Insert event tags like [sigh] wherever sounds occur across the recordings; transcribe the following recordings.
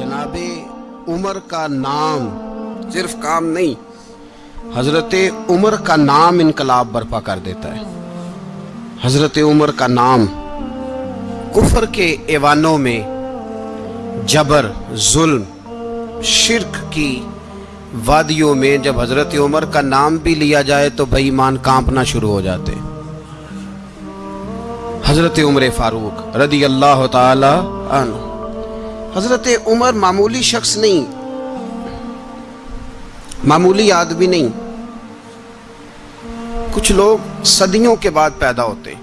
जनाबे, उमर का नाम सिर्फ़ काम नहीं, हज़रत उमर का नाम इनकलाब बर्पा कर देता है। हज़रत उमर का नाम कुफर के एवानों में जबर, जुल्म, शिरक की वादियों में जब हज़रत उमर का नाम भी लिया जाए तो बेईमान कांपना शुरू हो जाते हज़रत उमर फारूक रदी अल्लाह तन हज़रत उमर मामूली शख्स नहीं, मामूली आदमी नहीं। कुछ लोग सदियों के बाद पैदा होते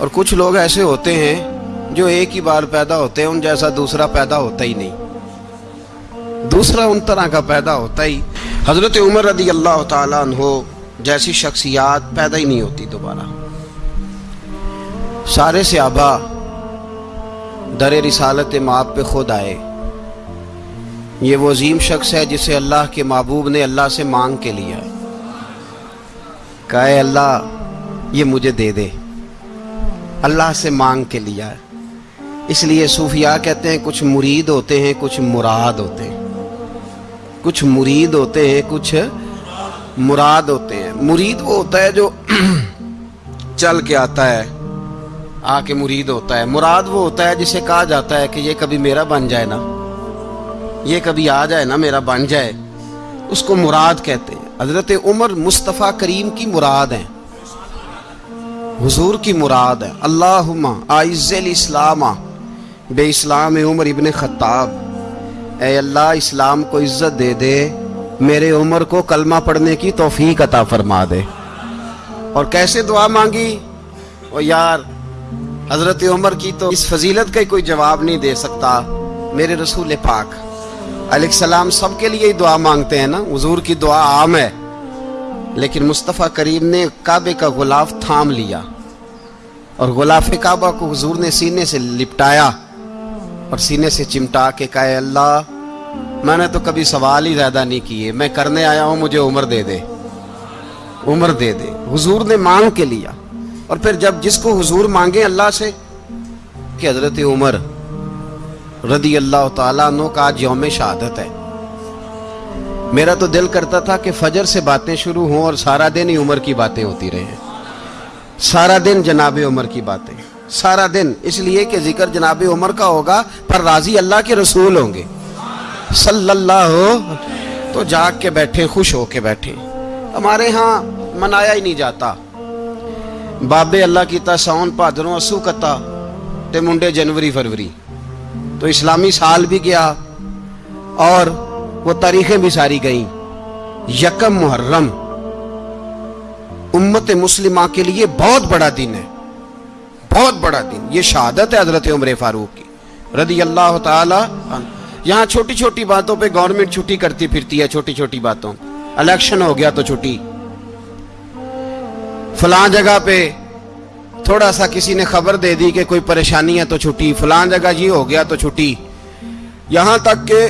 और कुछ लोग ऐसे होते हैं जो एक ही बार पैदा होते हैं, उन जैसा दूसरा पैदा होता ही नहीं। दूसरा उन तरह का पैदा होता ही, हज़रत उमर रदी अल्लाह तहो जैसी शख्सियात पैदा ही नहीं होती दोबारा। सारे से आबा दर रिसालत माप पे खुद आए। ये वो अजीम शख्स है जिसे अल्लाह के महबूब ने अल्लाह से मांग के लिया कहे, अल्लाह, ये मुझे दे दे। अल्लाह से मांग के लिया इसलिए सूफिया कहते हैं, कुछ मुरीद होते हैं, कुछ मुराद होते हैं। कुछ मुरीद होते हैं, कुछ मुराद होते हैं। मुरीद वो होता है जो [clears throat] चल के आता है। आके मुरीद होता है। मुराद वो होता है जिसे कहा जाता है कि ये कभी मेरा बन जाए ना, ये कभी आ जाए ना, मेरा बन जाए। उसको मुराद कहते हैं। हज़रत उमर मुस्तफ़ा करीम की मुराद है। हुजूर की मुराद है। अल्लाह आइज़ल इस्लामा, बे इस्लाम उमर इबन ख़त्ताब। ए अल्लाह, इस्लाम को इज़्ज़त दे दे। मेरे उमर को कलमा पढ़ने की तोफीक अता फरमा दे। और कैसे दुआ मांगी? ओ यार हज़रत उमर की तो इस फजीलत का कोई जवाब नहीं दे सकता, मेरे रसूल पाक। अलैहिस्सलाम सबके लिए ही दुआ मांगते हैं ना, हजूर की दुआ आम है। लेकिन मुस्तफ़ा करीम ने काबे का गुलाफ थाम लिया और गुलाफ काबा को हजूर ने सीने से लिपटाया और सीने से चिमटा के कहे, अल्लाह, मैंने तो कभी सवाल ही ज़्यादा नहीं किए, मैं करने आया हूँ, मुझे उम्र दे दे, उम्र दे दे। हुजूर ने मांग के लिया। और फिर जब जिसको हुजूर मांगे अल्लाह से कि हज़रत उमर रदी अल्लाह तु का आज यौम शहादत है। मेरा तो दिल करता था कि फजर से बातें शुरू हों और सारा दिन ही उम्र की बातें होती रहे। सारा दिन जनाब उमर की बातें। सारा दिन इसलिए कि ज़िक्र जनाब उमर का होगा, पर राज़ी अल्लाह के रसूल होंगे। सल्लल्लाहु तो जाग के बैठे, खुश होके बैठे। हमारे यहाँ मनाया ही नहीं जाता। बाबे अल्लाह की साउन भादरों असू कता ते मुंडे जनवरी फरवरी तो इस्लामी साल भी गया और वो तारीखें भी सारी गई यकम मुहर्रम उम्मत मुस्लिमा के लिए बहुत बड़ा दिन है बहुत बड़ा दिन ये शहादत है हज़रत उम्र फारूक की रदी अल्लाह यहाँ छोटी छोटी बातों पे गवर्नमेंट छुट्टी करती फिरती है छोटी छोटी बातों इलेक्शन हो गया तो छुट्टी फलां जगह पे थोड़ा सा किसी ने खबर दे दी कि कोई परेशानी है तो छुट्टी, फलां जगह ये हो गया तो छुट्टी। यहाँ तक के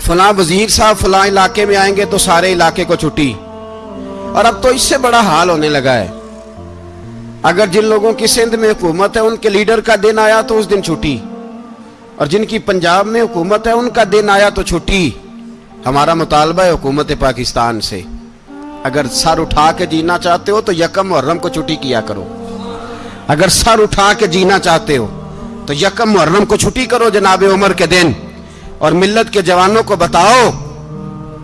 फला वज़ीर साहब फला इलाके में आएँगे तो सारे इलाके को छुट्टी। और अब तो इससे बड़ा हाल होने लगा है। अगर जिन लोगों की सिंध में हुकूमत है, उनके लीडर का दिन आया तो उस दिन छुट्टी। और जिनकी पंजाब में हुकूमत है, उनका दिन आया तो छुट्टी। हमारा मुतालबा है हुकूमत पाकिस्तान से। अगर सर उठा के जीना चाहते हो तो यकम मुहर्रम को छुट्टी किया करो। अगर सर उठा के जीना चाहते हो तो यकम मुहर्रम को छुट्टी करो जनाब उमर के दिन। और मिल्लत के जवानों को बताओ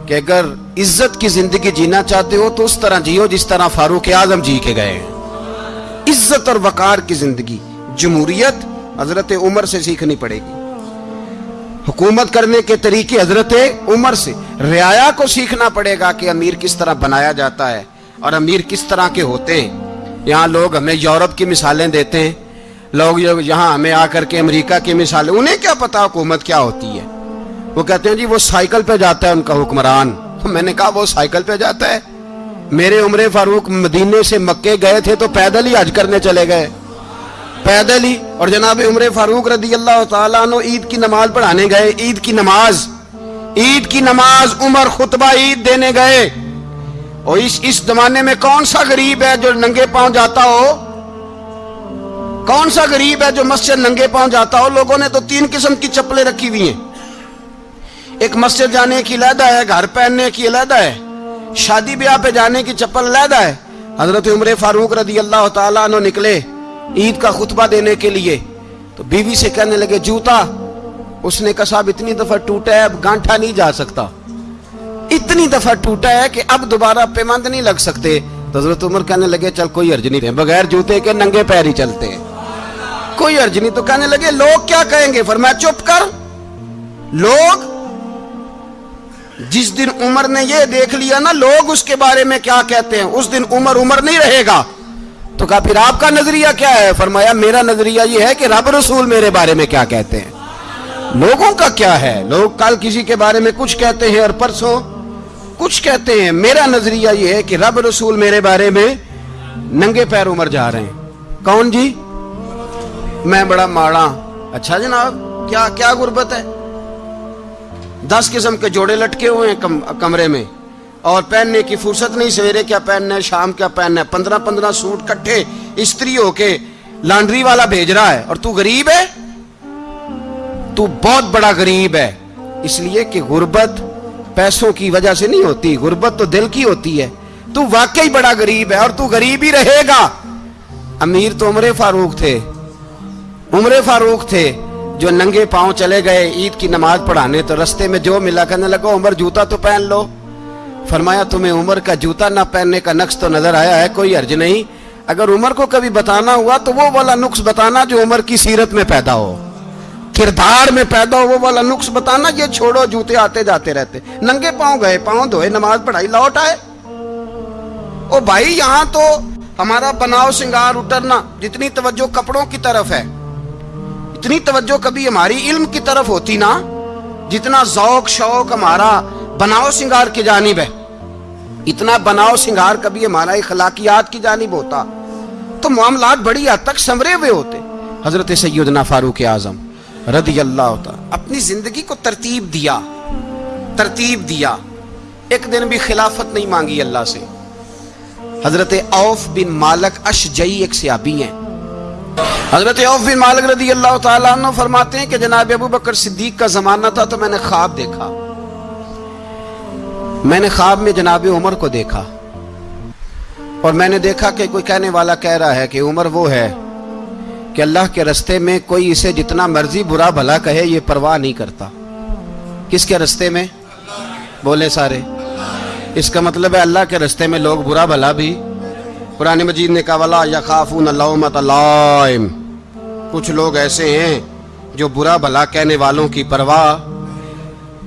कि अगर इज़्ज़त की ज़िंदगी जीना चाहते हो तो उस तरह जियो जिस तरह फारूक आज़म जी के गए इज़्ज़त और वकार की ज़िंदगी, जमहूरियत हज़रत उमर से सीखनी पड़ेगी। हुकूमत करने के तरीके हज़रत उमर से। रियाया को सीखना पड़ेगा कि अमीर किस तरह बनाया जाता है और अमीर किस तरह के होते हैं। यहाँ लोग हमें यूरोप की मिसालें देते हैं। लोग यहाँ हमें आकर के अमेरिका की मिसालें, उन्हें क्या पता हुकूमत क्या होती है? वो कहते हैं, जी, वो साइकिल पे जाता है उनका हुक्मरान। मैंने कहा, वो साइकिल पे जाता है? मेरे उम्र फारूक मदीने से मक्के गए थे तो पैदल ही हज करने चले गए। पैदल ही। और जनाब उम्र फारूक रदी अल्लाह तु ईद की नमाज़ पढ़ाने गए। ईद की नमाज़, ईद की नमाज़ उमर खुतबा ईद देने गए। और इस इस जमाने में कौन सा गरीब है जो नंगे पाँव जाता हो? कौन सा गरीब है जो मस्जिद नंगे पाँव जाता हो? लोगों ने तो तीन किस्म की चप्पलें रखी हुई हैं। एक मस्जिद जाने की लहदा है, घर पहनने की लहदा है, शादी ब्याह पे जाने की चप्पल लहदा है। हज़रत उम्र फारूक रदी अल्लाह तला निकले। ईद का खुतबा देने के लिए। तो बीवी से कहने लगे, जूता, उसने कहा, साहब, इतनी दफ़ा टूटा है, अब गांठा नहीं जा सकता। इतनी दफ़ा टूटा है कि अब दोबारा पेमंद नहीं लग सकते। तो हज़रत उम्र कहने लगे, चल, कोई अर्ज़ नहीं, बगैर जूते के नंगे पैर ही चलते हैं। कोई अर्ज़ नहीं तो कहने लगे, लोग क्या कहेंगे? फिर मैं चुप कर, लोग, जिस दिन उमर ने यह देख लिया ना, लोग उसके बारे में क्या कहते हैं? उस दिन उमर उमर नहीं रहेगा। तो कहा फिर आपका नज़रिया क्या है? फरमाया मेरा नज़रिया यह है कि रब रसूल मेरे बारे में क्या कहते हैं। लोगों का क्या है? लोग कल किसी के बारे में कुछ कहते हैं और परसों कुछ कहते हैं। मेरा नज़रिया ये है कि रब रसूल मेरे बारे में नंगे पैर उमर जा रहे हैं। कौन जी? मैं बड़ा माड़ा। अच्छा जनाब क्या क्या गुर्बत है? दस किस्म के जोड़े लटके हुए हैं कम, कमरे में। और पहनने की फुर्सत नहीं, सवेरे क्या पहनना है, शाम क्या पहनना है? पंद्रह पंद्रह सूट कट्ठे स्त्री होके लॉन्ड्री वाला भेज रहा है, और तू गरीब है? तू बहुत बड़ा गरीब है, इसलिए कि गुर्बत पैसों की वजह से नहीं होती, गुर्बत तो दिल की होती है। तू वाकई बड़ा गरीब है, और तू गरीब ही रहेगा। अमीर तो उमरे फारूक थे, उमरे फारूक थे, जो नंगे पाँव चले गए, ईद की नमाज़ पढ़ाने तो रस्ते में जो मिला, कहने लगा, उमर जूता तो पहन लो। फरमाया, तुम्हें उमर का जूता ना पहनने का नक्श तो नज़र आया है, कोई अर्ज़ नहीं। अगर उमर को कभी बताना हुआ तो वो वाला नुक्स बताना जो उमर की सीरत में पैदा हो। किरदार में पैदा हो, वो वाला नुक्स बताना, ये छोड़ो, जूते आते जाते रहते। नंगे पाँव गए, पाँव धोए, नमाज़ पढ़ाई, लौट आए। ओ भाई, यहाँ तो हमारा बनाव सिंगार उतरना, जितनी तवज्जो कपड़ों की तरफ़ है, इतनी तवज्जो कभी हमारी इल्म की तरफ़ होती ना, जितना जौक शौक हमारा बनाओ सिंगार की जानिब है। इतना बनाओ सिंगार कभी हमारा इखलाकियात की जानिब होता। तो मामला बड़ी हद तक संवरे हुए होते। हज़रत सैदना फारूक आज़म रदी अल्लाह होता अपनी ज़िंदगी को तरतीब दिया। तरतीब दिया। एक दिन भी खिलाफत नहीं मांगी अल्लाह से। हज़रत औफ बिन मालक अशजई एक सियाबी हैं। हज़रत औफ बिन मालिक रदी अल्लाह तु फरमाते हैं कि जनाब अबू बकर सिद्दीक का ज़माना था तो मैंने ख्वाब देखा। मैंने ख्वाब में जनाब उमर को देखा। और मैंने देखा कि कोई कहने वाला कह रहा है कि उमर वो है कि अल्लाह के रस्ते में कोई इसे जितना मर्ज़ी बुरा भला कहे, ये परवाह नहीं करता। किसके रस्ते में? बोले सारे। इसका मतलब है अल्लाह के रस्ते में लोग बुरा भला भी। पुरानी मजीद ने कहा, वाला या खाफून लाइम कुछ लोग ऐसे हैं जो बुरा भला कहने वालों की परवाह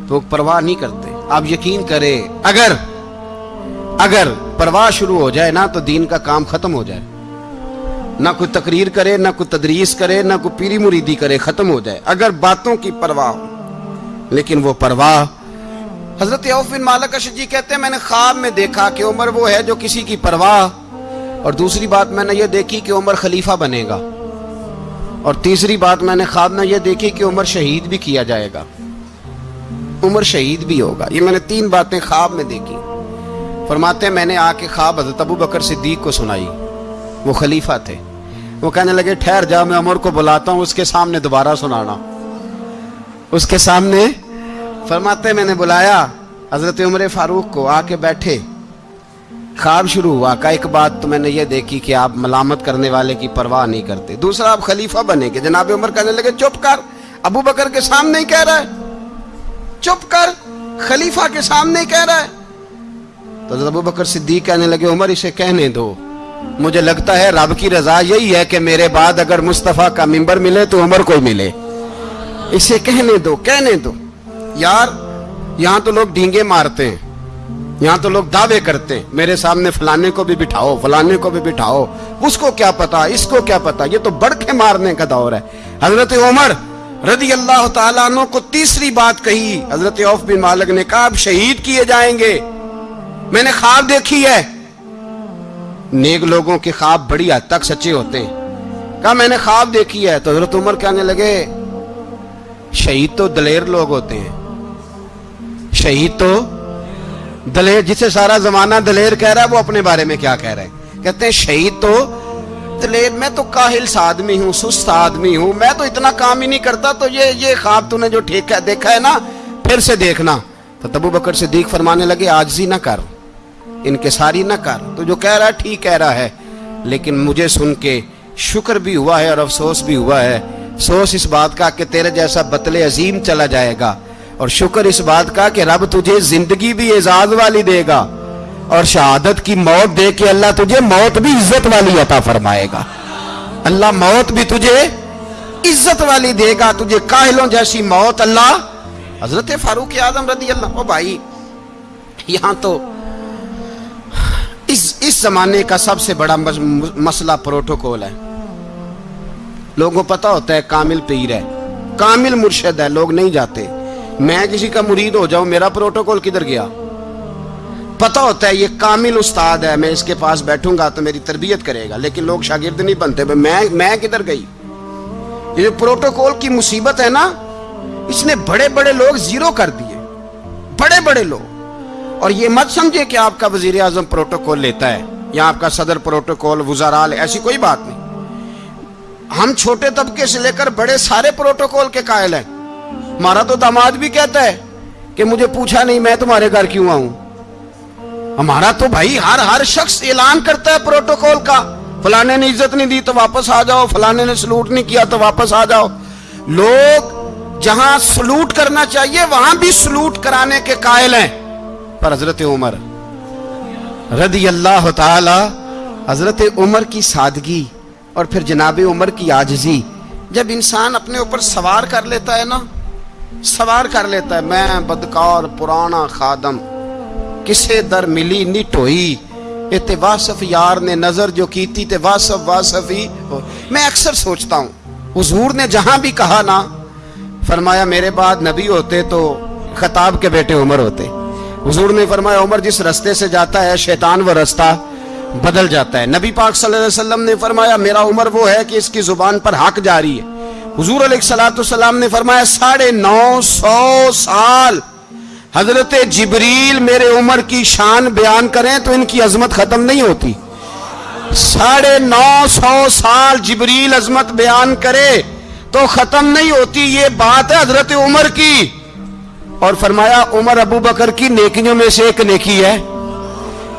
तो परवाह नहीं करते। आप यकीन करें, अगर अगर परवाह शुरू हो जाए ना तो दीन का काम खत्म हो जाए। ना कोई तकरीर करे, ना कोई तदरीस करे, ना कोई पीरी मुरीदी करे, खत्म हो जाए। अगर बातों की परवाह लेकिन वो परवाह, हज़रत मालक जी कहते हैं, मैंने ख्वाब में देखा कि उमर वो है जो किसी की परवाह, और दूसरी बात मैंने ये देखी कि उमर खलीफा बनेगा। और तीसरी बात मैंने ख्वाब में यह देखी कि उमर शहीद भी किया जाएगा। उमर शहीद भी होगा। ये मैंने तीन बातें ख्वाब में देखी। फरमाते मैंने आके ख्वाब हज़रत अबू बकर सिद्दीक को सुनाई। वो खलीफा थे। वो कहने लगे, ठहर जा, मैं उमर को बुलाता हूँ, उसके सामने दोबारा सुनाना। उसके सामने फरमाते, मैंने बुलाया हज़रत उमर फारूक को, आके बैठे। ख्वाब शुरू हुआ का एक बात तो मैंने ये देखी कि आप मलामत करने वाले की परवाह नहीं करते। दूसरा, आप खलीफा बनेंगे। जनाब उमर कहने लगे, चुप कर, अबू बकर के सामने ही कह रहा है। चुप कर खलीफा के सामने कह रहा है। तो अबू बकर सिद्दीक कहने लगे, उमर, इसे कहने दो। मुझे लगता है रब की रजा यही है कि मेरे बाद अगर मुस्तफ़ा का मिंबर मिले तो उमर को मिले। इसे कहने दो कहने दो। यार, यहाँ तो लोग ढींगे मारते हैं। यहाँ तो लोग दावे करते हैं। मेरे सामने फलाने को भी बिठाओ, फलाने को भी बिठाओ। उसको क्या पता, इसको क्या पता? ये तो बड़के मारने का दौर है। हज़रत उमर रदी अल्लाह तु को तीसरी बात कही। हज़रत औफ बिन मालिक ने कहा, अब शहीद किए जाएँगे। मैंने ख्वाब देखी है। नेक लोगों के ख्वाब बड़ी हद तक सच्चे होते हैं। कहा, मैंने ख्वाब देखी है। तो हज़रत उमर कहने लगे, शहीद तो दलेर लोग होते हैं। शहीद तो दलेर, जिसे सारा जमाना दलेर कह रहा है, वो अपने बारे में क्या कह रहे हैं? कहते हैं, शहीद तो दलेर मैं तो काहिल सा आदमी हूँ, सुस्त आदमी हूँ। मैं तो इतना काम ही नहीं करता तो ये ये ख्वाब तूने जो ठीक देखा है ना, फिर से देखना। तो तबू बकर से दीख फरमाने लगे, आजजी ना कर, इनके सारी ना कर। तो जो कह रहा है, ठीक कह रहा है, लेकिन मुझे सुन के शुक्र भी हुआ है और अफसोस भी हुआ है। अफसोस इस बात का कि तेरे जैसा बतले अजीम चला जाएगा, और शुक्र इस बात का कि रब तुझे ज़िंदगी भी एजाज वाली देगा। और शहादत की मौत दे के अल्लाह तुझे मौत भी इज़्ज़त वाली अता फरमाएगा। अल्लाह मौत भी तुझे इज़्ज़त वाली देगा, तुझे काहिलों जैसी मौत अल्लाह हज़रत फारूक आज़म रदी अल्लाह भाई, यहाँ तो इस इस जमाने का सबसे बड़ा मसला प्रोटोकॉल है। लोगों पता होता है कामिल पीर है, कामिल मुर्शद है, लोग नहीं जाते। मैं किसी का मुरीद हो जाऊँ, मेरा प्रोटोकॉल किधर गया? पता होता है, ये कामिल उस्ताद है, मैं इसके पास बैठूँगा तो मेरी तरबियत करेगा। लेकिन लोग शागिर्द नहीं बनते। मैं मैं किधर गई? ये जो प्रोटोकॉल की मुसीबत है ना, इसने बड़े बड़े लोग ज़ीरो कर दिए। बड़े बड़े लोग। और ये मत समझे कि आपका वज़ीर आज़म प्रोटोकॉल लेता है, या आपका सदर प्रोटोकॉल वजाराल ऐसी कोई बात नहीं। हम छोटे तबके से लेकर बड़े सारे प्रोटोकॉल के कायल हैं। हमारा तो दामाद भी कहता है कि मुझे पूछा नहीं, मैं तुम्हारे घर क्यों आऊँ? हमारा तो भाई हर हर शख्स ऐलान करता है प्रोटोकॉल का। फलाने ने इज़्ज़त नहीं दी तो वापस आ जाओ। फलाने ने सलूट नहीं किया तो वापस आ जाओ। लोग जहाँ सलूट करना चाहिए, वहाँ भी सलूट कराने के कायल हैं। पर हज़रत उमर रदी अल्लाह हज़रत उमर की सादगी और फिर जनाब उमर की आजजी, जब इंसान अपने ऊपर सवार कर लेता है ना, सवार कर लेता है, मैं बदकार, पुराना खादम किसे दर मिली निट होई इतने वासफ यार ने नज़र जो की थी ते वासफ वासफ ही मैं अक्सर सोचता हूँ, हुजूर ने जहाँ भी कहा ना, फरमाया, मेरे बाद नबी होते तो खताब के बेटे उमर होते। हुजूर ने फरमाया, उमर जिस रास्ते से जाता है, शैतान वो रास्ता बदल जाता है। नबी पाक सल्लल्लाहु ने फरमाया, मेरा उमर वो है कि इसकी ज़ुबान पर हक जारी है। हुजूर सलाम ने फरमाया, साढ़े नौ सौ साल हज़रत जबरील मेरे उमर की शान बयान करें तो इनकी अजमत खत्म नहीं होती। साढ़े नौ सौ साल जबरील अजमत बयान करे तो खत्म नहीं होती, ये बात है हज़रत उमर की। और फरमाया, उमर अबू बकर की नेकियों में से एक नेकी है।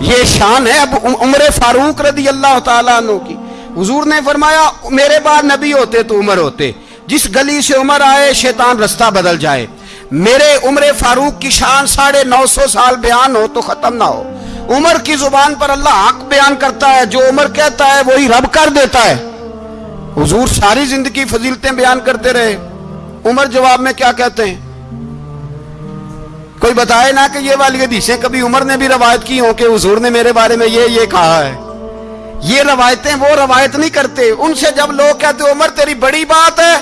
ये शान है अब उम्र फारूक रदी अल्लाह तु की। हुजूर ने फरमाया, मेरे बाद नबी होते तो उमर होते। जिस गली से उमर आए, शैतान रास्ता बदल जाए। मेरे उम्र फारूक की शान साढ़े नौ सौ साल बयान हो तो खत्म ना हो। उमर की ज़ुबान पर अल्लाह हक बयान करता है, जो उमर कहता है वही रब कर देता है। हुजूर सारी ज़िंदगी फजीलतें बयान करते रहे। उमर जवाब में क्या कहते हैं? कोई बताए ना कि ये वाली हदीसें कभी उमर ने भी रवायत की हो कि हुजूर ने मेरे बारे में ये ये कहा है। ये रवायतें वो रवायत नहीं करते। उनसे जब लोग कहते, उमर तेरी बड़ी बात है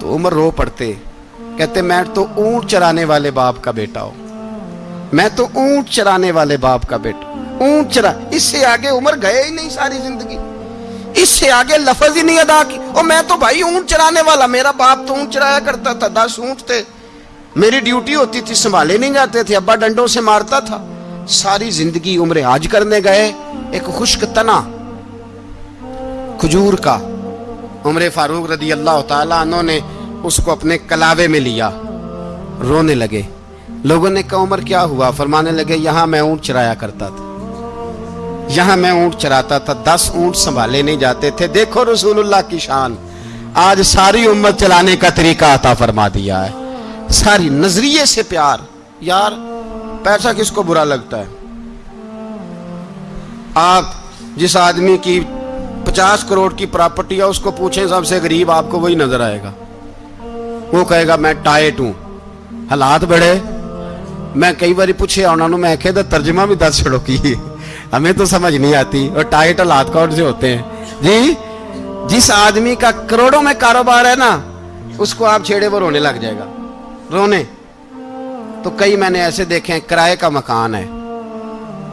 तो उमर रो पड़ते। कहते, मैं तो ऊँट चराने वाले बाप का बेटा हूँ। मैं तो ऊँट चराने वाले बाप का बेटा ऊँट चरा, इससे आगे उमर गए ही नहीं सारी ज़िंदगी। इससे आगे लफज ही नहीं अदा की। और मैं तो भाई ऊँट चराने वाला, मेरा बाप तो ऊँट चराया करता था, दस ऊँट थे। मेरी ड्यूटी होती थी, संभाले नहीं जाते थे, अब्बा डंडों से मारता था। सारी ज़िंदगी उम्र आज करने गए, एक खुश्क तना, खजूर का। उम्र फारूक रदी अल्लाह तला ने उसको अपने कलावे में लिया। रोने लगे। लोगों ने कहा, उम्र, क्या हुआ? फरमाने लगे, यहाँ मैं ऊँट चराया करता था। यहाँ मैं ऊँट चराता था। दस ऊँट संभाले नहीं जाते थे। देखो रसूलुल्लाह की शान। आज सारी उम्मत चलाने का तरीका आता फरमा दिया है। सारी नज़रिए से प्यार। यार, पैसा किसको बुरा लगता है? आप जिस आदमी की पचास करोड़ की प्रॉपर्टी है, उसको पूछें, सबसे गरीब आपको वही नज़र आएगा। वो कहेगा, मैं टाइट हूँ। हालात बड़े। मैं कई बार पूछे, उन्होंने मैं आखे तर्जमा भी दस छड़ो की? हमें तो समझ नहीं आती। और टाइट हालात कौन से होते हैं? जी, जिस आदमी का करोड़ों में कारोबार है ना, उसको आप छेड़े वो रोने लग जाएगा। रोने। तो कई मैंने ऐसे देखे हैं, किराए का मकान है।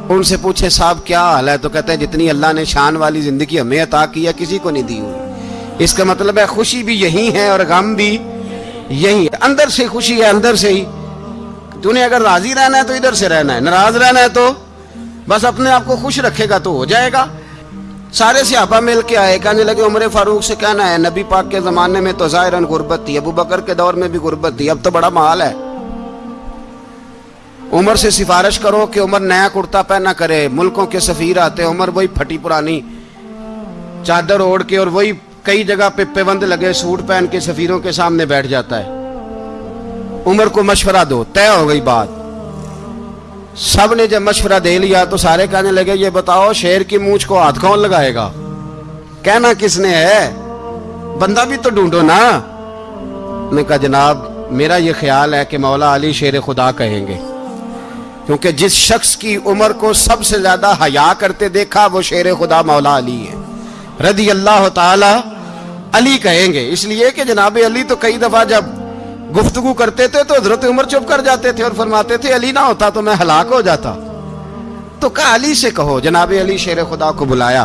उनसे पूछे, साहब, क्या हाल है? तो कहते हैं, जितनी अल्लाह ने शान वाली ज़िंदगी हमें अता की है, किसी को नहीं दी हुई। इसका मतलब है, खुशी भी यही है और गम भी यही अंदर से खुशी है, अंदर से ही। तूने अगर राज़ी रहना है तो इधर से रहना है, नाराज़ रहना है तो बस अपने आप को खुश रखेगा तो हो जाएगा। सारे सियाबा मिल के आए, कहने लगे, उमर फारूक से कहना है, नबी पाक के जमाने में तो जाहिरन गुर्बत थी, अबू बकर के दौर में भी गुर्बत थी, अब तो बड़ा माल है। उमर से सिफारिश करो कि उमर नया कुर्ता पहना करे, मुल्कों के सफीर आते, उमर वही फटी पुरानी चादर ओढ़ के और वही कई जगह पे पेबंद लगे सूट पहन के सफीरों के सामने बैठ जाता है। उमर को मशवरा दो, तय हो गई बात। सबने जब मशवरा दे लिया तो सारे कहने लगे, ये बताओ, शेर की मूछ को हाथ कौन लगाएगा? कहना किसने है? बंदा भी तो ढूंढो ना। ने कहा, जनाब, मेरा ये ख्याल है कि मौला अली शेर खुदा कहेंगे। क्योंकि जिस शख्स की उम्र को सबसे ज़्यादा हया करते देखा, वो शेर खुदा मौला अली है। रदी अल्लाह अली कहेंगे। इसलिए कि जनाब अली तो कई दफ़ा जब गुफ्तगु करते थे तो हज़रत उमर चुप कर जाते थे और फरमाते थे, अली ना होता तो मैं हलाक हो जाता। तो कहा, अली से कहो, जनाब अली शेर खुदा को बुलाया।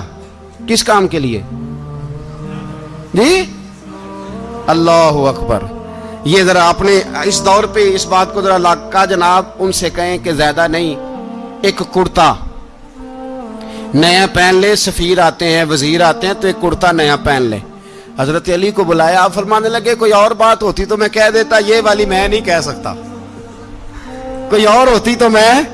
किस काम के लिए? जी? अल्लाह अकबर। ये जरा आपने इस दौर पे इस बात को जरा लाका जनाब उनसे कहें कि ज़्यादा नहीं, एक कुर्ता। नया पहन ले, सफीर आते हैं, वज़ीर आते हैं तो एक कुर्ता नया पहन ले। हज़रत अली को बुलाया, आप फरमाने लगे, कोई और बात होती तो मैं कह देता, ये वाली मैं नहीं कह सकता। कोई और होती तो मैं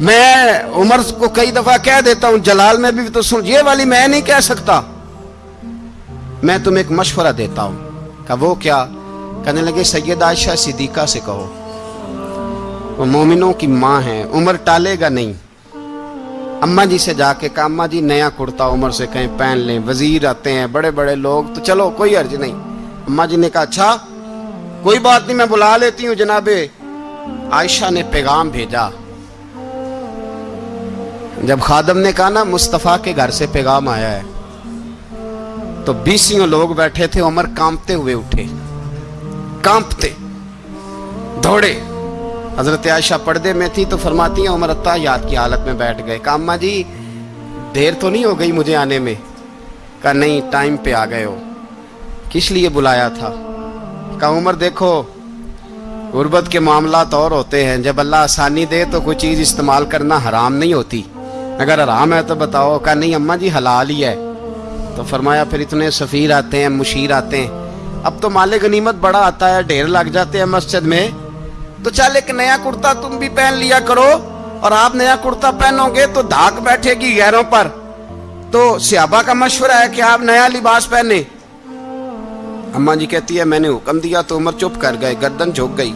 मैं उमर को कई दफ़ा कह देता हूँ, जलाल में भी तो सुन, ये वाली मैं नहीं कह सकता। मैं तुम्हें एक मशवरा देता हूँ। का वो क्या? कहने लगे, सैयद आयशा सिद्दीका से कहो। वो मोमिनों की माँ है, उम्र टालेगा नहीं। अम्मा जी से जाके कहा, अम्मा जी, नया कुर्ता उम्र से कहीं पहन लें। वज़ीर आते हैं बड़े बड़े लोग। तो चलो, कोई अर्ज़ नहीं। अम्मा जी ने कहा अच्छा कोई बात नहीं, मैं बुला लेती हूँ जनाबे। आयशा ने पैगाम भेजा। जब खादम ने कहा ना, मुस्तफ़ा के घर से पैगाम आया है तो बीसियों लोग बैठे थे, उमर कांपते हुए उठे। कांपते, दौड़े। हज़रत आयशा पर्दे में थी तो फरमाती हैं, उमर अत्ता, याद की हालत में बैठ गए। कामा जी, देर तो नहीं हो गई मुझे आने में? कहा, नहीं, टाइम पे आ गए हो। किस लिए बुलाया था? कहा, उमर, देखो, गुर्बत के मामला तो और होते हैं। जब अल्लाह आसानी दे तो कोई चीज़ इस्तेमाल करना हराम नहीं होती। अगर हराम है तो बताओ। कहा, नहीं, अम्मा जी, हलाल ही है। तो फरमाया, फिर इतने सफ़ीर आते हैं, मुशीर आते हैं। अब तो मालिक गनीमत बड़ा आता है, ढेर लग जाते हैं मस्जिद में। तो चल एक नया कुर्ता तुम भी पहन लिया करो, और आप नया कुर्ता पहनोगे तो धाक बैठेगी गैरों पर। तो सियाबा का मशवरा है कि आप नया लिबास पहने। अम्मा जी कहती है, मैंने हुक्म दिया तो उम्र चुप कर गए, गर्दन झुक गई।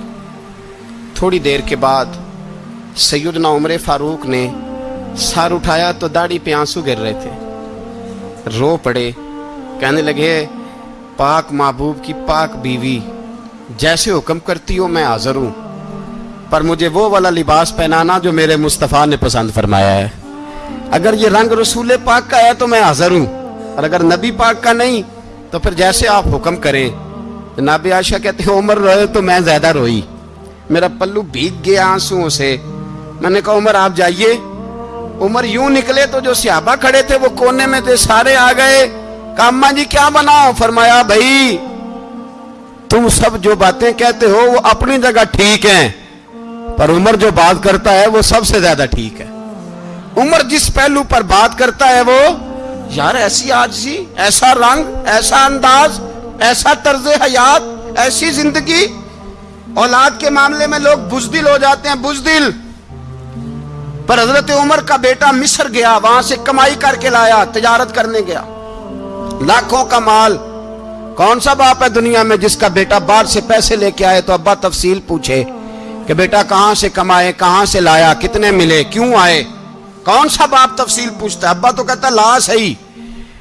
थोड़ी देर के बाद सैदना उमर फारूक ने सर उठाया तो दाढ़ी पे आँसू गिर रहे थे। रो पड़े, कहने लगे, पाक महबूब की पाक बीवी, जैसे हुक्म करती हो मैं हाजिर हूँ। पर मुझे वो वाला लिबास पहनाना जो मेरे मुस्तफ़ा ने पसंद फरमाया है। अगर ये रंग रसूल पाक का है तो मैं हाजिर हूँ, और अगर नबी पाक का नहीं तो फिर जैसे आप हुक्म करें। तो नाबी आशा कहते हैं, उमर रोए तो मैं ज़्यादा रोई। मेरा पल्लू भीग गया आंसुओं से। मैंने कहा, उमर आप जाइए। उमर यूँ निकले तो जो सियाबा खड़े थे, वो कोने में थे, सारे आ गए। कामा जी, क्या बनाओ? फरमाया, भाई, तुम सब जो बातें कहते हो, वो अपनी जगह ठीक हैं। पर उमर जो बात करता है, वो सबसे ज़्यादा ठीक है। उमर जिस पहलू पर बात करता है, वो, यार, ऐसी आजी ऐसा रंग, ऐसा अंदाज, ऐसा तर्ज हयात, ऐसी ज़िंदगी। औलाद के मामले में लोग बुजदिल हो जाते हैं, बुजदिल। पर हज़रत उमर का बेटा मिस्र गया, वहाँ से कमाई करके लाया, तजारत करने गया। लाखों का माल। कौन सा बाप है दुनिया में जिसका बेटा बाहर से पैसे लेके आए तो अब्बा तफसील पूछे कि बेटा कहाँ से कमाए, कहाँ से लाया, कितने मिले, क्यों आए? कौन सा बाप तफसील पूछता है? अब्बा तो कहता है, ला सही।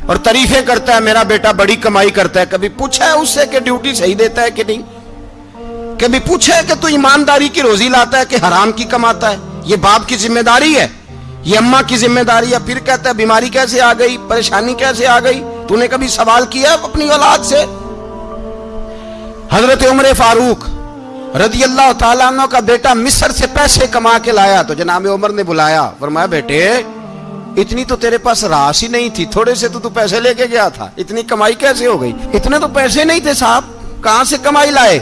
और तारीफें करता है, मेरा बेटा बड़ी कमाई करता है। कभी पूछा है उससे कि ड्यूटी सही देता है कि नहीं? कभी पूछा है कि तू ईमानदारी की रोजी लाता है कि हराम की कमाता है? ये बाप की ज़िम्मेदारी है, ये अम्मा की ज़िम्मेदारी है। फिर कहता है, बीमारी कैसे आ गई? परेशानी कैसे आ गई? तूने कभी सवाल किया अपनी औलाद से? हज़रत उमर फारूक रदी अल्लाह तला का बेटा मिस्र से पैसे कमा के लाया तो जनाब उमर ने बुलाया, फरमाया, बेटे, इतनी तो तेरे पास राश ही नहीं थी, थोड़े से तो तू पैसे लेके गया था, इतनी कमाई कैसे हो गई? इतने तो पैसे नहीं थे साहब, कहाँ से कमाई लाए?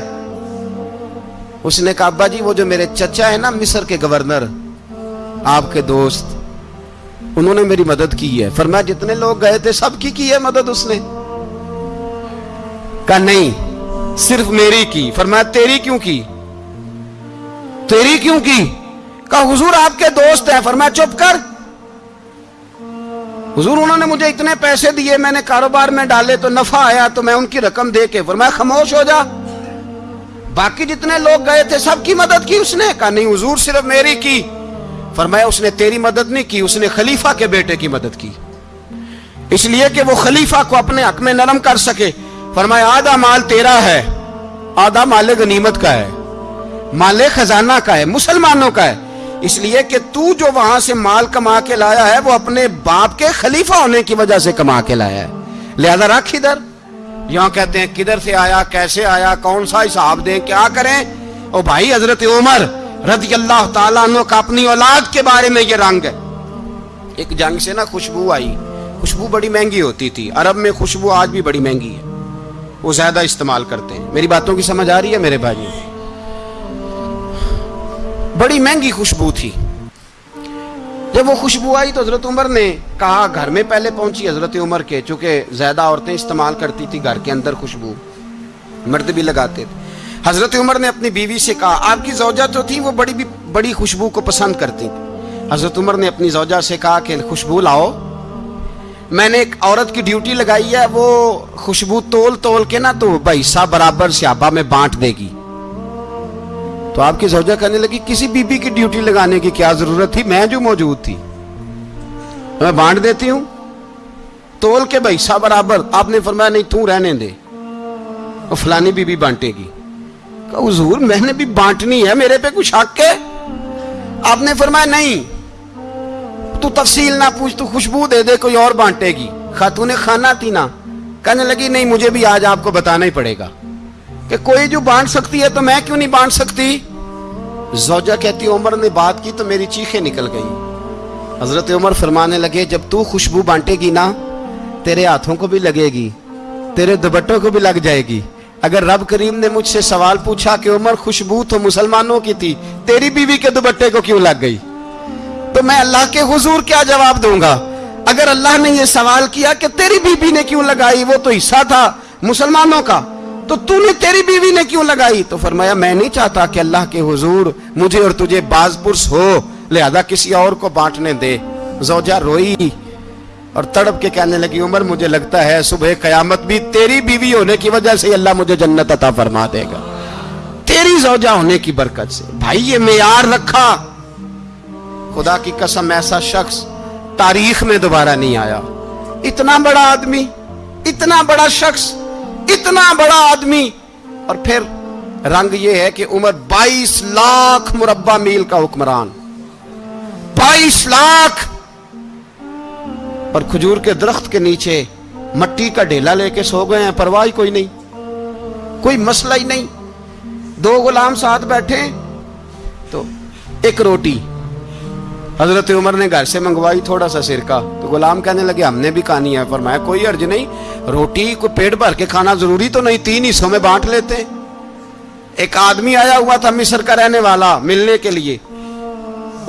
उसने कहा, अब्बा जी, वो जो मेरे चचा है ना, मिस्र के गवर्नर, आपके दोस्त, उन्होंने मेरी मदद की है। फरमाया, जितने लोग गए थे सबकी की है मदद उसने? कहा, नहीं सिर्फ़ मेरी की। फरमाया तेरी क्यों की? तेरी क्यों की? कहा, हुजूर आपके दोस्त हैं। फरमाया चुप कर। हुजूर, उन्होंने मुझे इतने पैसे दिए, मैंने कारोबार में डाले तो नफा आया तो मैं उनकी रकम दे के फरमाया खामोश हो जा। बाकी जितने लोग गए थे, सबकी मदद की उसने। कहा, नहीं हुजूर, सिर्फ़ मेरी की। फरमाया उसने तेरी मदद नहीं की, उसने खलीफा के बेटे की मदद की। इसलिए कि वो खलीफा को अपने हक में नरम कर सके। फरमाया, आधा माल तेरा है, आधा माल गनीमत का है, माल खजाना का है, मुसलमानों का है। इसलिए कि तू जो वहाँ से माल कमा के लाया है, वो अपने बाप के खलीफा होने की वजह से कमा के लाया है। लिहाजा रख इधर। यहाँ कहते हैं, किधर से आया, कैसे आया, कौन सा हिसाब दें, क्या करें? ओ भाई, हज़रत उमर रज़ी अल्लाह तला का अपनी औलाद के बारे में ये रंग है। एक जंग से ना खुशबू आई। खुशबू बड़ी महँगी होती थी। अरब में खुशबू आज भी बड़ी महँगी है। वो ज़्यादा इस्तेमाल करते हैं। मेरी बातों की समझ आ रही है मेरे भाई बड़ी महँगी खुशबू थी। जब वो खुशबू आई तो हज़रत उमर ने कहा, घर में पहले पहुँची हज़रत उमर के, चूँकि ज़्यादा औरतें इस्तेमाल करती थी घर के अंदर खुशबू। मर्द भी लगाते थे। हज़रत उमर ने अपनी बीवी से कहा, आपकी जौजा जो थी वो बड़ी भी बड़ी खुशबू को पसंद करती थी। हज़रत उमर ने अपनी जौजा से कहा कि खुशबू लाओ। मैंने एक औरत की ड्यूटी लगाई है, वो खुशबू तोल तोल के ना तो भाई सा बराबर सियाबा में बांट देगी। तो आपकी सौजा कहने लगी, किसी बीबी की ड्यूटी लगाने की क्या ज़रूरत थी? मैं जो मौजूद थी, मैं बांट देती हूँ। तोल के भाई सा बराबर, आपने फरमाया, नहीं, तू रहने दे और फलानी बीबी बांटेगी। हजूर, मैंने भी बांटनी है, मेरे पे कुछ हक है? आपने फरमाया, नहीं तू तफसील ना पूछ, तू खुशबू दे दे, कोई और बांटेगी। खातून खाना थी ना। कहने लगी, नहीं, मुझे भी आज आपको बताना ही पड़ेगा कि कोई जो बांट सकती है तो मैं क्यों नहीं बांट सकती? जोजा कहती, उमर ने बात की तो मेरी चीखें निकल गई। हज़रत उमर फरमाने लगे, जब तू खुशबू बांटेगी ना, तेरे हाथों को भी लगेगी, तेरे दुबट्टों को भी लग जाएगी। अगर रब करीम ने मुझसे सवाल पूछा कि उमर खुशबू तो मुसलमानों की थी, तेरी बीवी के दुबट्टे को क्यों लग गई? तो मैं अल्लाह के हुजूर क्या जवाब दूँगा? अगर अल्लाह ने यह सवाल किया कि तेरी बीबी ने क्यों लगाई, वो तो हिस्सा था मुसलमानों का। तो तूने तेरी बीवी ने क्यों लगाई? तो फरमाया, मैं नहीं चाहता कि अल्लाह के हुजूर मुझे और तुझे बाजपुरस हो, लिहाजा किसी और को बांटने दे। जोजा रोई और तड़प के कहने लगी, उमर, मुझे लगता है सुबह कयामत भी तेरी बीवी होने की वजह से अल्लाह मुझे जन्नत अता फरमा देगा। तेरी जोजा होने की बरकत से। भाई, ये मेयार रखा। खुदा की कसम, ऐसा शख्स तारीख में दोबारा नहीं आया। इतना बड़ा आदमी, इतना बड़ा शख्स, इतना बड़ा आदमी। और फिर रंग यह है कि उम्र 22 लाख मुरब्बा मील का हुक्मरान। 22 लाख। और खजूर के दरख्त के नीचे मट्टी का ढेला लेके सो गए हैं, परवाह कोई नहीं, कोई मसला ही नहीं। दो गुलाम साथ बैठे तो एक रोटी हज़रत उमर ने घर से मंगवाई थोड़ा सा सिरका। तो गुलाम कहने लगे, हमने भी खानी है। फरमाया, कोई अर्ज़ नहीं। रोटी को पेट भर के खाना ज़रूरी तो नहीं, तीन हिस्सों में बांट लेते। एक आदमी आया हुआ था, मिस्र का रहने वाला, मिलने के लिए।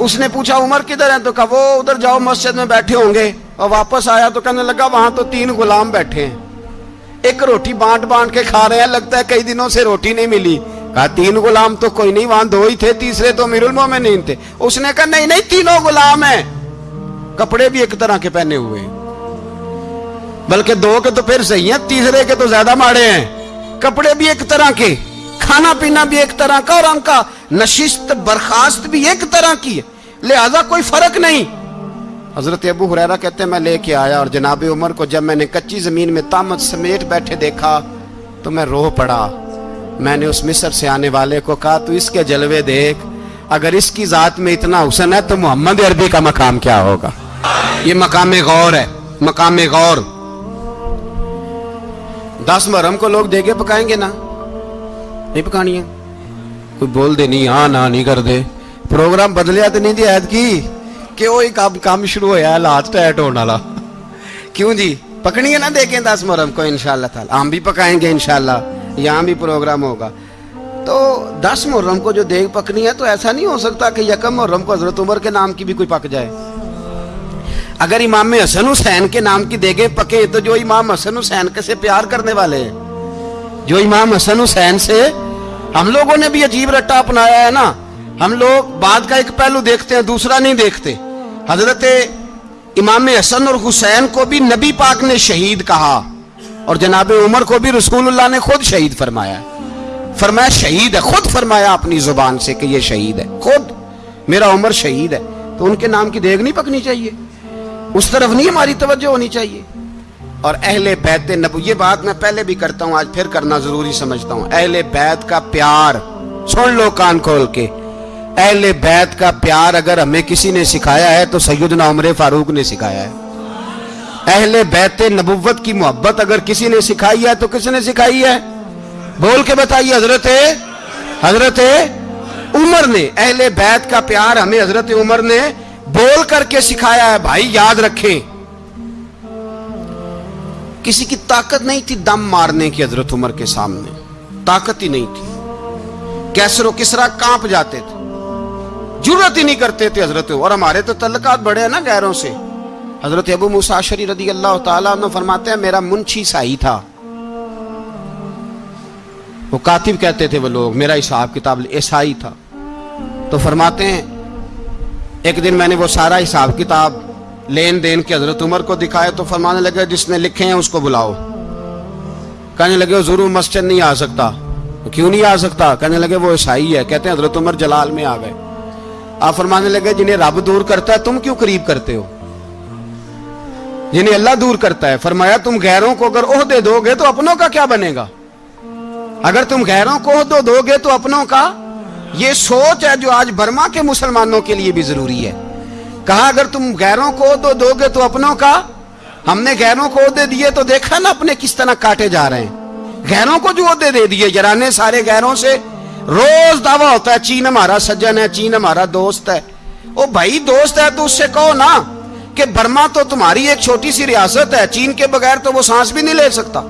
उसने पूछा, उमर किधर है? तो कहा, वो उधर जाओ, मस्जिद में बैठे होंगे। और वापस आया तो कहने लगा, वहाँ तो तीन गुलाम बैठे हैं। एक रोटी बांट बांट के खा रहे हैं। लगता है कई दिनों से रोटी नहीं मिली। तीन गुलाम तो कोई नहीं, वहाँ दो ही थे, तीसरे तो मिरुल नहीं थे। उसने कहा, नहीं नहीं, तीनों गुलाम है। कपड़े भी एक तरह के पहने हुए बल्कि दो के तो फिर सही है, तीसरे के तो ज़्यादा माड़े हैं। कपड़े भी एक तरह के, खाना पीना भी एक तरह का, और उनका नशिस्त, बर्खास्त भी एक तरह की है। लिहाजा कोई फ़र्क नहीं। हज़रत अबू हुरैरा कहते हैं, मैं लेके आया और जनाब उमर को जब मैंने कच्ची ज़मीन में तामत समेट बैठे देखा तो मैं रो पड़ा। मैंने उस मिस्र से आने वाले को कहा, तू इसके जलवे देख, अगर इसकी जात में इतना हुसन है तो मोहम्मद अरबी का मकाम क्या होगा? ये मकाम गौर है, मकाम गौर। दस मरम को लोग देगे पकाएँगे ना? नहीं पकानी है। कोई बोल दे, नहीं हाँ ना, नहीं कर दे। प्रोग्राम बदलिया तो नहीं दी ऐद की कि वो ही काम काम शुरू होया लास्ट टाइट होने वाला? क्यों जी? पकनी है ना देखें दस मुहर्रम को इनशाला हम भी पकाएँगे इनशाला यहाँ भी प्रोग्राम होगा। तो दस मुहर्रम को जो देख पकनी है तो ऐसा नहीं हो सकता कि यकम मुहर्रम को हज़रत उमर के नाम की भी कोई पक जाए। अगर इमाम हसन हुसैन के नाम की देगे पके तो जो इमाम हसन हुसैन के से प्यार करने वाले हैं। जो इमाम हसन हुसैन से, हम लोगों ने भी अजीब रट्टा अपनाया है ना। हम लोग बाद का एक पहलू देखते हैं, दूसरा नहीं देखते। हज़रत इमाम हसन और हुसैन को भी नबी पाक ने शहीद कहा। और जनाब उमर को भी रसूलुल्लाह ने खुद शहीद फरमाया फरमाया, शहीद है, खुद फरमाया अपनी ज़ुबान से कि ये शहीद है, खुद। मेरा उमर शहीद है तो उनके नाम की देख नहीं पकनी चाहिए। उस तरफ़ नहीं हमारी तवज्जो होनी चाहिए। और अहले बैत नबू, ये बात मैं पहले भी करता हूँ, आज फिर करना ज़रूरी समझता हूँ। अहले बैत का प्यार, सुन लो कान खोल के। अहले बैत का प्यार अगर हमें किसी ने सिखाया है तो सैदना उमर फारूक ने सिखाया है। अहले बैत नबुवत की मोहब्बत अगर किसी ने सिखाई है तो किसने सिखाई है? बोल के बताइए, हज़रत हज़रत उमर ने। अहले बैत का प्यार हमें हज़रत उमर ने बोल करके सिखाया है, भाई याद रखें। किसी की ताकत नहीं थी दम मारने की हज़रत उमर के सामने। ताकत ही नहीं थी। कैसरो किसरा काँप जाते थे। ज़रूरत ही नहीं करते थे हज़रत और हमारे तो तल्लकात बड़े हैं ना गैरों से। हज़रत अबू मुसाशरी रदी अल्लाह तला फरमाते हैं, मेरा मुंशी साई था। वो कातिब कहते थे वो लोग, मेरा हिसाब किताब ईसाई था। तो फरमाते हैं, एक दिन मैंने वो सारा हिसाब किताब लेन देन के हज़रत उमर को दिखाया तो फरमाने लगे, जिसने लिखे हैं उसको बुलाओ। कहने लगे ज़रूर मस्जिद नहीं आ सकता। तो क्यों नहीं आ सकता? कहने लगे, वो ईसाई है। कहते हैं, हज़रत उमर जलाल में आ गए। आप फरमाने लगे, जिन्हें रब दूर करता है, तुम क्यों करीब करते हो? जिन्हें अल्लाह दूर करता है। फरमाया, तुम गैरों को अगर ओहदे दोगे तो अपनों का क्या बनेगा? अगर तुम गैरों को ओहदो दोगे तो अपनों का? ये सोच है जो आज बर्मा के मुसलमानों के लिए भी ज़रूरी है। कहा, अगर तुम गैरों को ओहदो दोगे तो अपनों का? हमने गैरों को ओहदे दिए तो देखा ना अपने किस तरह काटे जा रहे हैं। गैरों को जो ओहदे दे दिए, जराने सारे गैरों से। रोज दावा होता है, चीन हमारा सज्जन है, चीन हमारा दोस्त है। ओ भाई, दोस्त है तो उससे कहो ना। कि बर्मा तो तुम्हारी एक छोटी सी रियासत है, चीन के बगैर तो वो सांस भी नहीं ले सकता।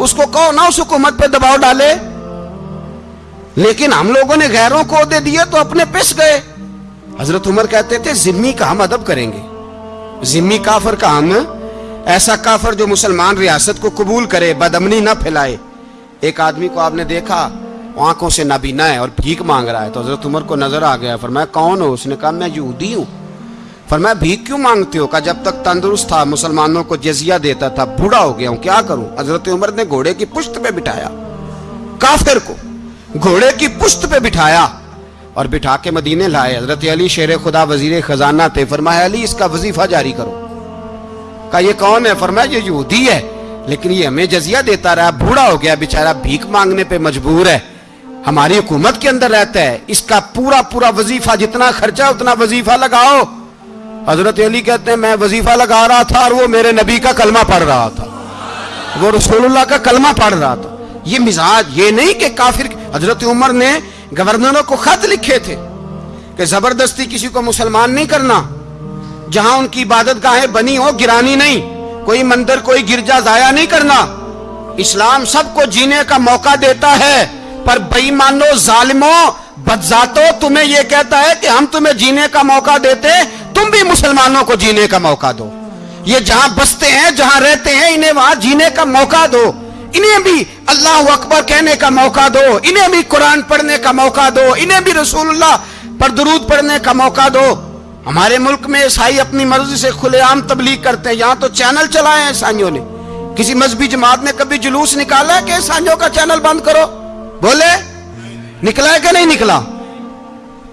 उसको कहो ना, उस हुकूमत पे दबाव डाले। लेकिन हम लोगों ने गैरों को दे दिए तो अपने पिस गए। हज़रत उमर कहते थे, जिम्मी का हम अदब करेंगे। जिम्मी काफर का हम, ऐसा काफर जो मुसलमान रियासत को कबूल करे बदमनी ना फैलाए। एक आदमी को आपने देखा, आँखों से नाबीना है और भीख मांग रहा है तो हज़रत उमर को नज़र आ गया, फरमाया, कौन हो? उसने कहा, मैं यूदी हूँ। फरमाया भीख क्यों मांगते हो? कहा जब तक तंदुरुस्त था, मुसलमानों को जजिया देता था, बूढ़ा हो गया हूँ, क्या करूँ? हज़रत उमर ने घोड़े की पुश्त पे बिठाया, काफिर को घोड़े की पुश्त पे बिठाया और बिठा के मदीने लाए। हज़रत अली शेर खुदा वज़ीर खजाना थे, फरमाया, अली, इसका वजीफा जारी करो। का ये कौन है? फरमाया, ये यूदी है, लेकिन ये हमें जजिया देता रहा, बूढ़ा हो गया, बेचारा भीख मांगने पे मजबूर है। हमारी हुकूमत के अंदर रहता है, इसका पूरा पूरा वजीफा, जितना खर्चा, उतना वजीफा लगाओ। हज़रत अली कहते हैं, मैं वजीफा लगा रहा था और वो मेरे नबी का कलमा पढ़ रहा था। वो रसूलुल्लाह का कलमा पढ़ रहा था। ये मिजाज, ये नहीं कि काफिर हज़रत उमर ने गवर्नरों को खत लिखे थे कि ज़बरदस्ती किसी को मुसलमान नहीं करना। जहाँ उनकी इबादत गाहें बनी हो, गिरानी नहीं। कोई मंदिर, कोई गिरजा जाया नहीं करना। इस्लाम सबको जीने का मौका देता है, पर बेईमानो, जालिमो, बदजातो तुम्हें यह कहता है कि हम तुम्हें जीने का मौका देते तुम भी मुसलमानों को जीने का मौका दो। ये जहाँ बसते हैं, जहाँ रहते हैं, इन्हें वहाँ जीने का मौका दो। इन्हें भी अल्लाह अकबर कहने का मौका दो। इन्हें भी कुरान पढ़ने का मौका दो। इन्हें भी रसूलुल्लाह पर दरूद पढ़ने का मौका दो। हमारे मुल्क में ईसाई अपनी मर्ज़ी से खुलेआम तबलीग करते हैं। यहाँ तो चैनल चलाए हैं ईसाइयों ने। किसी मजहबी जमात ने कभी जुलूस निकाला है कि ईसाइयों का चैनल बंद करो? बोले, निकला है कि नहीं निकला?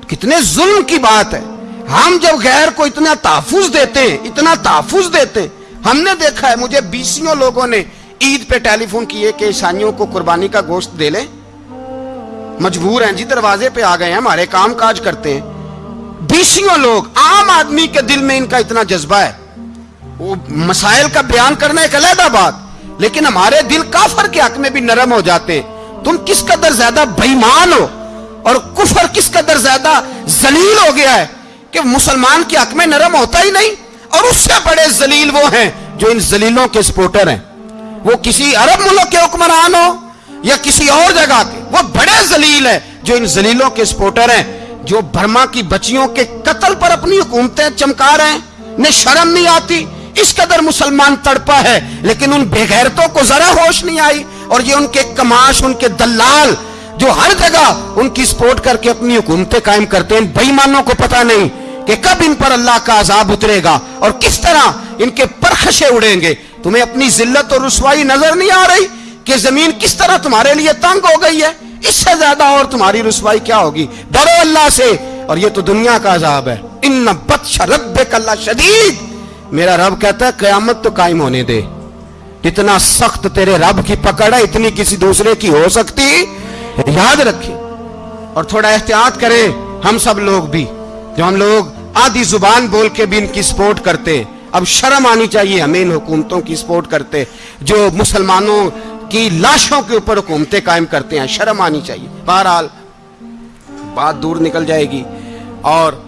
कितने जुल्म की बात है। हम जब गैर को इतना तहफुज देते हैं इतना तहफुज देते हैं हमने देखा है, मुझे बीसियों लोगों ने ईद पे टेलीफोन किए कि ईसाइयों को कुर्बानी का गोश्त दे ले। मजबूर हैं जी, दरवाजे पे आ गए हैं, हमारे काम काज करते हैं। बीसियों लोग, आम आदमी के दिल में इनका इतना जज्बा है। वो मसाइल का बयान करना एक अलहदा बात, लेकिन हमारे दिल काफर के हक में भी नरम हो जाते हैं। तुम किस कदर ज़्यादा बेईमान हो, और कुफर किस कदर ज़्यादा जलील हो गया है? कि मुसलमान के हक में नरम होता ही नहीं, और उससे बड़े जलील वो हैं, जो इन जलीलों के सपोर्टर हैं। वो किसी अरब मुल्क के हुक्मरान हो, या किसी और जगह के, वो बड़े जलील है, जो इन जलीलों के सपोर्टर हैं, जो बर्मा की बच्चियों के कत्ल पर अपनी हुकूमतें चमका रहे हैं। ने शर्म नहीं आती, इस कदर मुसलमान तड़पा है, लेकिन उन बेगैरतों को जरा होश नहीं आई, और ये उनके कमाश, उनके दलाल जो हर जगह उनकी सपोर्ट करके अपनी हुकूमतें कायम करते हैं बेईमानों को पता नहीं। कि कब इन पर अल्लाह का अजाब उतरेगा और किस तरह इनके परखशे उड़ेंगे। तुम्हें अपनी जिल्लत और रसवाई नज़र नहीं आ रही कि ज़मीन किस तरह तुम्हारे लिए तंग हो गई है? इससे ज़्यादा और तुम्हारी रसवाई क्या होगी? डरो अल्लाह से और ये तो दुनिया का अजाब है। इन बदश रब शदीद। मेरा रब कहता है, क्यामत तो कायम होने दे। इतना सख्त तेरे रब की पकड़ है, इतनी किसी दूसरे की हो सकती? याद रखे और थोड़ा एहतियात करें, हम सब लोग भी। जो हम लोग आधी ज़ुबान बोल के भी इनकी सपोर्ट करते, अब शर्म आनी चाहिए हमें इन हुकूमतों की सपोर्ट करते, जो मुसलमानों की लाशों के ऊपर हुकूमतें कायम करते हैं, शर्म आनी चाहिए। बहरहाल, बात दूर निकल जाएगी, और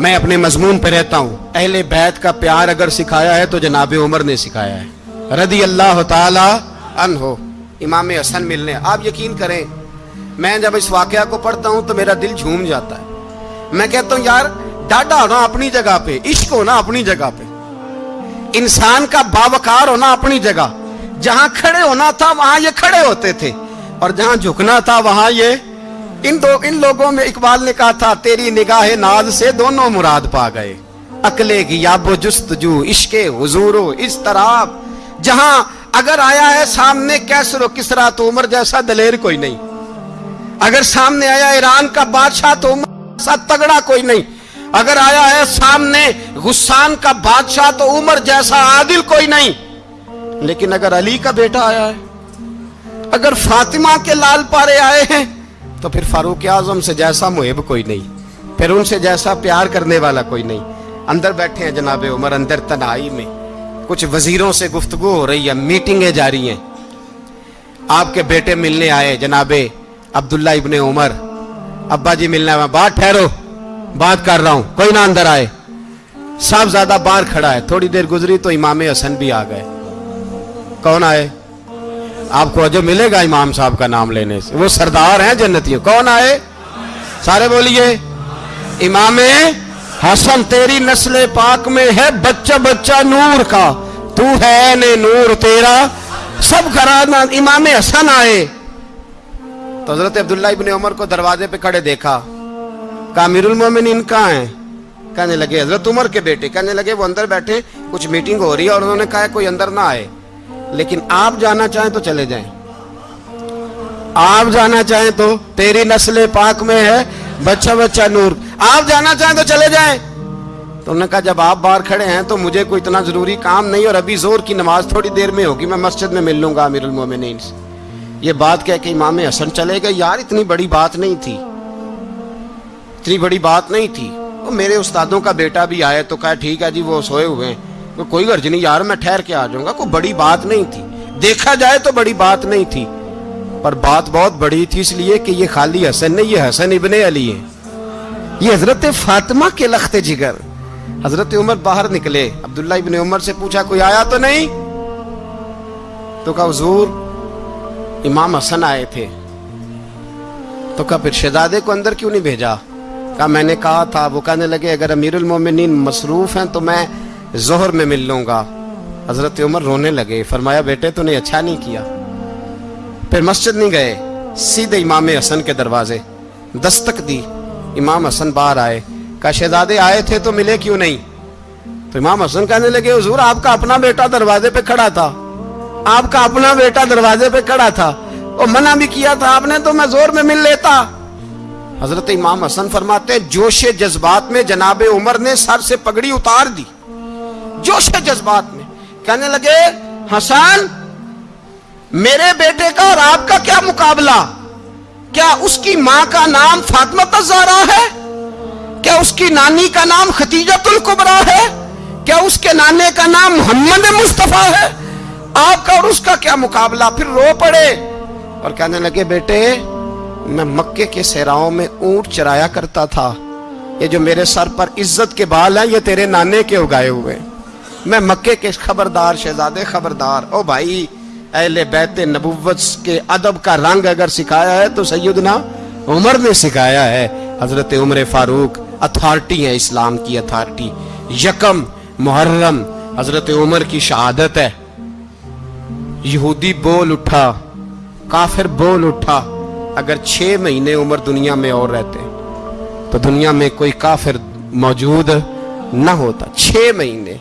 मैं अपने मजमून पर रहता हूँ। अहले बैत का प्यार अगर सिखाया है तो जनाब उमर ने सिखाया है। रदी अल्लाह तन हो इमाम हसन मिलने। आप यकीन करें, मैं जब इस वाक्य को पढ़ता हूँ तो मेरा दिल झूम जाता है। मैं कहता हूँ, यार, डाडा होना अपनी जगह पे, इश्क होना अपनी जगह पे। इंसान का बावकार होना अपनी जगह। जहाँ खड़े होना था, वहाँ ये खड़े होते थे। और जहाँ झुकना था, वहाँ ये। इन दो, इन लोगों में इकबाल ने कहा था, तेरी निगाह नाज से दोनों मुराद पा गए। अकले की याबो जुस्तजू, इश्के, हुजूरो इस तरह जहाँ अगर आया है सामने कैसरो किसरा तो उमर जैसा दलेर कोई नहीं। अगर सामने आया, ईरान का बादशाह तो उमर जैसा तगड़ा कोई नहीं। अगर आया है सामने गुस्सान का बादशाह तो उमर जैसा आदिल कोई नहीं। लेकिन अगर अली का बेटा आया है, अगर फातिमा के लाल पारे आए हैं तो फिर फारूक आज़म से जैसा मुहिब कोई नहीं। फिर उनसे जैसा प्यार करने वाला कोई नहीं। अंदर बैठे हैं जनाबे उमर, अंदर तनाई में। कुछ वजीरों से गुफ्तगु हो रही है, मीटिंगें जारी हैं। आपके बेटे मिलने आए जनाबे अब्दुल्ला इबन उमर। अब्बा जी मिलने आए। बात ठहरो। बात कर रहा हूँ। कोई ना अंदर आए। साहब ज़्यादा बाहर खड़ा है। थोड़ी देर गुजरी तो इमाम हसन भी आ गए। कौन आए? आपको अजय मिलेगा इमाम साहब का नाम लेने से। वो सरदार हैं जन्नतियों। कौन आए? सारे बोलिए। इमाम हसन, तेरी नस्ल पाक में है, बच्चा बच्चा नूर का। तू है ने नूर तेरा। सब घराना इमाम हसन आए। तो हज़रत अब्दुल्ला इबन उमर को दरवाजे पे खड़े देखा। कामिरुल मोमिन इनका है? कहने लगे, हज़रत उमर के बेटे। कहने लगे, वो अंदर बैठे, कुछ मीटिंग हो रही है और उन्होंने कहा कोई अंदर ना आए। लेकिन आप जाना चाहें तो चले जाएँ। आप जाना चाहें तो तेरी नस्ल पाक में है, बच्चा बच्चा नूर। आप जाना चाहें तो चले जाएँ। तो उन्होंने कहा, जब आप बाहर खड़े हैं तो मुझे कोई इतना ज़रूरी काम नहीं और अभी ज़ोर की नमाज़ थोड़ी देर में होगी। मैं मस्जिद में मिल लूँगा अमीर मोमिन ये बात कह के इमाम हसन चले गए, यार, इतनी बड़ी बात नहीं थी। इतनी बड़ी बात नहीं थी। वो मेरे उस्तादों का बेटा भी आए तो कहा, ठीक है जी, वो सोए हुए हैं। तो कोई गर्ज नहीं, यार, मैं ठहर के आ जाऊँगा। कोई बड़ी बात नहीं थी। देखा जाए तो बड़ी बात नहीं थी। पर बात बहुत बड़ी थी इसलिए कि ये खाली हसन नहीं, ये हसन इबन अली है। ये हज़रत फातिमा के लखते जिगर। हज़रत उमर बाहर निकले। अब्दुल्ला इबन उमर से पूछा, कोई आया तो नहीं? तो कहा, हजूर इमाम हसन आए थे। तो कहा, फिर शहजादे को अंदर क्यों नहीं भेजा? कहा, मैंने कहा था। वो कहने लगे, अगर अमीरुल मोमिनीन मसरूफ हैं तो मैं जोहर में मिल लूँगा। हज़रत उमर रोने लगे, फरमाया, बेटे, तूने अच्छा नहीं किया। फिर मस्जिद नहीं गए, सीधे इमाम हसन के दरवाजे। दस्तक दी, इमाम हसन बाहर आए। का शहजादे आए थे तो मिले क्यों नहीं? तो इमाम हसन कहने लगे, हजूर, आपका अपना बेटा दरवाजे पे खड़ा था। आपका अपना बेटा दरवाजे पे खड़ा था। और मना भी किया था, आपने तो मैं ज़ोर में मिल लेता। हज़रत इमाम हसन फरमाते, जोश जज्बात में जनाब उमर ने सर से पगड़ी उतार दी। जोश जज्बात में। कहने लगे, हसन, मेरे बेटे का और आपका क्या मुकाबला? क्या उसकी माँ का नाम फातमा तजारा है? क्या उसकी नानी का नाम खतीजतुल कुबरा है? क्या उसके नाने का नाम मोहम्मद मुस्तफ़ा है? आपका और उसका क्या मुकाबला? फिर रो पड़े। और कहने लगे, बेटे, मैं मक्के के सहराओं में ऊँट चराया करता था। ये जो मेरे सर पर इज़्ज़त के बाल हैं, ये तेरे नाने के उगाए हुए मैं मक्के के खबरदार, शहजादे खबरदार। ओ भाई, अहले बैत नबुवत के अदब का रंग अगर सिखाया है तो सैदना उमर ने सिखाया है। हज़रत उमर फारूक, अथॉरिटी है, इस्लाम की अथॉरिटी। यकम, मुहर्रम, हज़रत उमर की शहादत है। यहूदी बोल उठा, काफिर बोल उठा, अगर छह महीने उम्र दुनिया में और रहते तो दुनिया में कोई काफिर मौजूद न होता। छह महीने,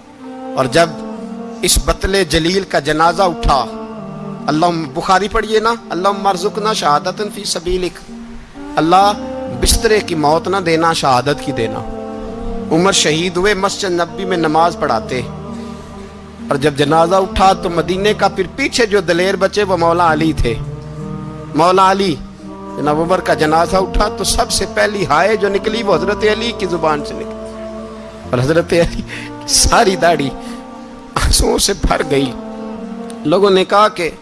और जब इस बतले जलील का जनाजा उठा, अल्लाह बुखारी पढ़िए ना, अल्लाह मरजुक ना शहादत फ़ी सबीलिक, अल्लाह बिस्तरे की मौत ना देना, शहादत की देना। उमर शहीद हुए, मस्जिद नबी में नमाज़ पढ़ाते और जब जनाजा उठा तो मदीने का फिर पीछे जो दलेर बचे वो मौला अली थे। मौला अली जनाब उमर का जनाजा उठा तो सबसे पहली हाय जो निकली वो हज़रत अली की ज़ुबान से निकली। और हज़रत अली सारी दाढ़ी आंसुओं से भर गई। लोगों ने कहा कि,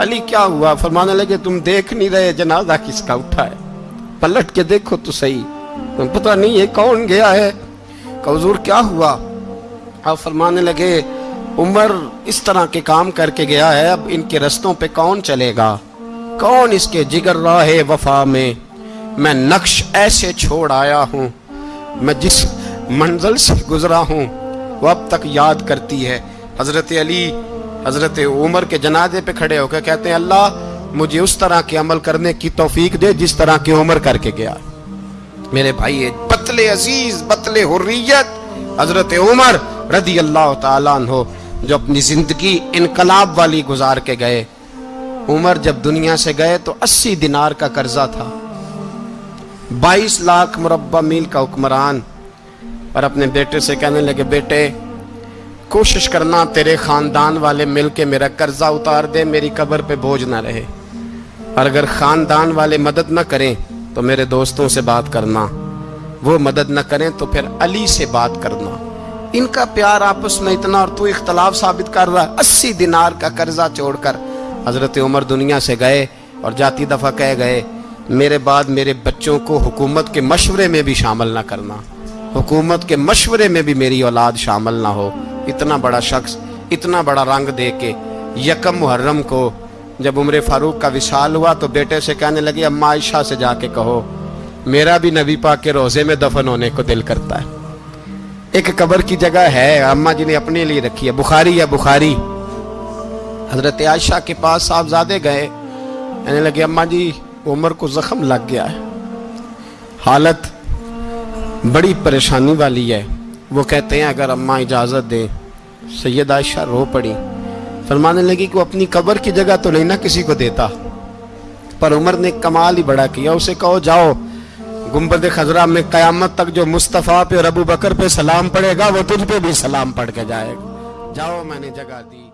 अली, क्या हुआ? फरमाने लगे, तुम देख नहीं रहे जनाजा किसका उठा है। पलट के देखो तो सही। तुम पता नहीं है कौन गया है? कौजूर क्या हुआ? आप फरमाने लगे उमर इस तरह के काम करके गया है, अब इनके रस्तों पे कौन चलेगा? कौन इसके जिगर राह वफा में? मैं नक्श ऐसे छोड़ आया हूँ, मैं जिस मंजिल से गुजरा हूँ, वो अब तक याद करती है। हज़रत अली, हज़रत उमर के जनाजे पे खड़े होकर कहते हैं, अल्लाह, मुझे उस तरह के अमल करने की तौफीक दे जिस तरह की उमर करके गया मेरे भाई, ये बतले अज़ीज़, बतले हुर्रियत, हज़रत उमर रदी अल्लाह तला जो अपनी ज़िंदगी इनकलाब वाली गुजार के गए। उमर जब दुनिया से गए तो 80 दिनार का कर्जा था। 22 लाख मुरबा मील का हुक्मरान। और अपने बेटे से कहने लगे, बेटे, कोशिश करना तेरे खानदान वाले मिल के मेरा कर्जा उतार दे, मेरी कब्र पे बोझ ना रहे। और अगर खानदान वाले मदद ना करें तो मेरे दोस्तों से बात करना। वो मदद न करें तो फिर अली से बात करना। इनका प्यार आपस में इतना और तू इख्तलाफ साबित कर रहा अस्सी दिनार का कर्जा छोड़कर। हज़रत उमर दुनिया से गए और जाती दफ़ा कह गए, मेरे बाद मेरे बच्चों को हुकूमत के मशवरे में भी शामिल ना करना। हुकूमत के मशवरे में भी मेरी औलाद शामिल ना हो। इतना बड़ा शख्स, इतना बड़ा रंग दे के यकम मुहर्रम को जब उम्र फारूक का विशाल हुआ तो बेटे से कहने लगे, अम्मा आयशा से जाके कहो, मेरा भी नबी पाक के रोज़े में दफन होने को दिल करता है। एक कब्र की जगह है, अम्मा जी ने अपने लिए रखी है। बुखारी या बुखारी। हज़रत आयशा के पास साहबजादे गए। कहने लगे, अम्मा जी, उमर को जख्म लग गया है। हालत बड़ी परेशानी वाली है। वो कहते हैं, अगर अम्मा इजाज़त दे। सैयद आयशा रो पड़ी। फरमाने लगी कि वो अपनी कब्र की जगह तो नहीं ना किसी को देता। पर उमर ने कमाल ही बड़ा किया। उसे कहो, जाओ। गुंबद खजरा में कयामत तक जो मुस्तफ़ा पे और अबू बकर पे सलाम पड़ेगा, वो तुझ पे भी सलाम पढ़ के जाएगा। जाओ, मैंने जगह दी।